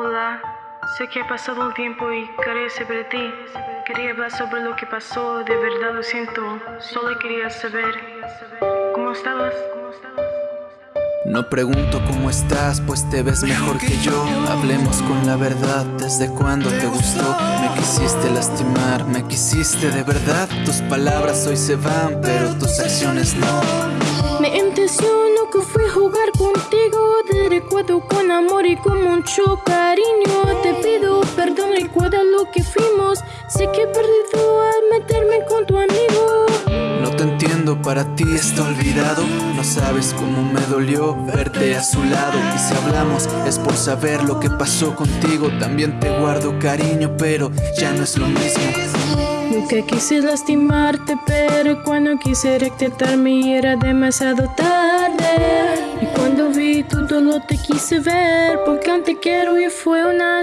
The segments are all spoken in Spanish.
Hola, sé que ha pasado un tiempo y quería saber ti. Quería hablar sobre lo que pasó, de verdad lo siento. Solo quería saber cómo estabas. No pregunto cómo estás, pues te ves mejor que yo. Hablemos con la verdad, ¿desde cuándo te gustó? Me quisiste lastimar, me quisiste de verdad. Tus palabras hoy se van, pero tus acciones no. Me intenciono jugar contigo. Te recuerdo con amor y con mucho cariño. Te pido perdón, recuerda lo que fuimos. Sé que he perdido al meterme con tu amigo. No te entiendo, para ti está olvidado. No sabes cómo me dolió verte a su lado. Y si hablamos es por saber lo que pasó contigo. También te guardo cariño, pero ya no es lo mismo. Nunca quise lastimarte, pero cuando quise rectitarme era demasiado tarde. Y cuando vi tu dolor te quise ver, porque antes quiero y fue una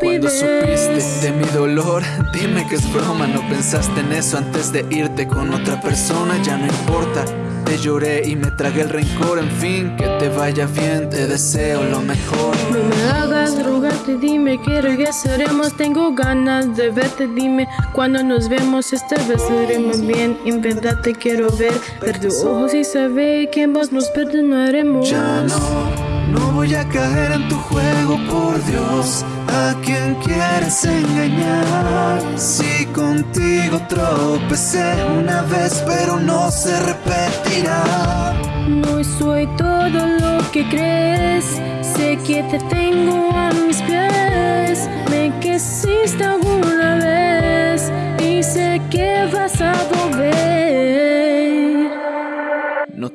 Cuando estupidez. supiste de mi dolor, dime que es broma. No pensaste en eso antes de irte con otra persona, ya no importa. Te lloré y me tragué el rencor, en fin, que te vaya bien, te deseo lo mejor. No me hagas rogarte, dime que regresaremos. Tengo ganas de verte, dime cuando nos vemos. Esta vez lo haremos bien. En verdad te quiero ver. Ver tus ojos y saber que ambos nos perdonaremos. Ya no, no voy a caer en tu juego, por Dios. ¿A quién quieres engañar? Contigo tropecé una vez, pero no se repetirá. No soy todo lo que crees. Sé que te tengo a mis pies. Me quisiste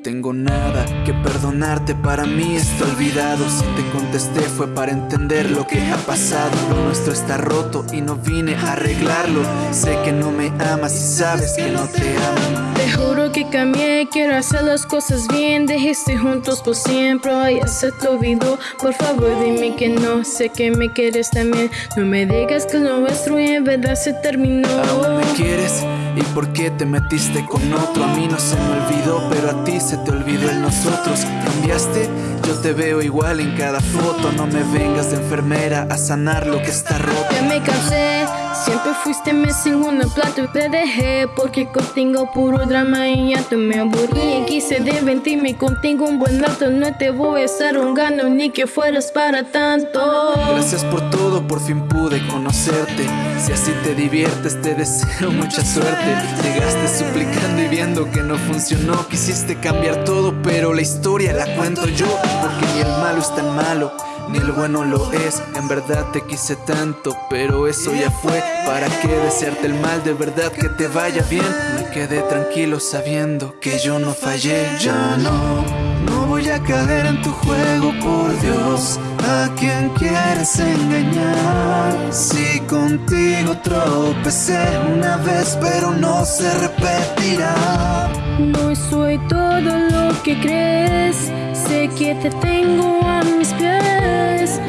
tengo nada que perdonarte, para mí está olvidado. Si te contesté fue para entender lo que ha pasado. Lo nuestro está roto y no vine a arreglarlo. Sé que no me amas y sabes que no te amo. Te juro que cambié, quiero hacer las cosas bien. Dejiste juntos por siempre, ya se te olvidó. Por favor, dime que no, sé que me quieres también. No me digas que lo nuestro en verdad se terminó. ¿Aún me quieres? ¿Y por qué te metiste con otro? A mí no se me olvidó, pero a ti se te olvidó el nosotros. ¿Cambiaste? Yo te veo igual en cada foto. No me vengas de enfermera a sanar lo que está roto. Ya me cansé, siempre fuiste mi segundo plato y te dejé porque contigo puro drama y ya te me aburrí. Quise divertirme contigo un buen rato, no te voy a estar rogando ni que fueras para tanto. Gracias por todo, por fin pude conocerte. Si así te diviertes, te deseo mucha suerte. Llegaste suplicando y viendo que no funcionó. Quisiste cambiar todo, pero la historia la cuento yo. Porque ni el malo es tan malo, ni el bueno lo es. En verdad te quise tanto, pero eso ya fue. ¿Para qué desearte el mal? De verdad que te vaya bien. Me quedé tranquilo sabiendo que yo no fallé. Ya no, no voy a caer en tu juego, por Dios. ¿A quién quieres engañar? Si contigo tropecé una vez, pero no se repetirá. No soy todo lo que crees, sé que te tengo a mis pies.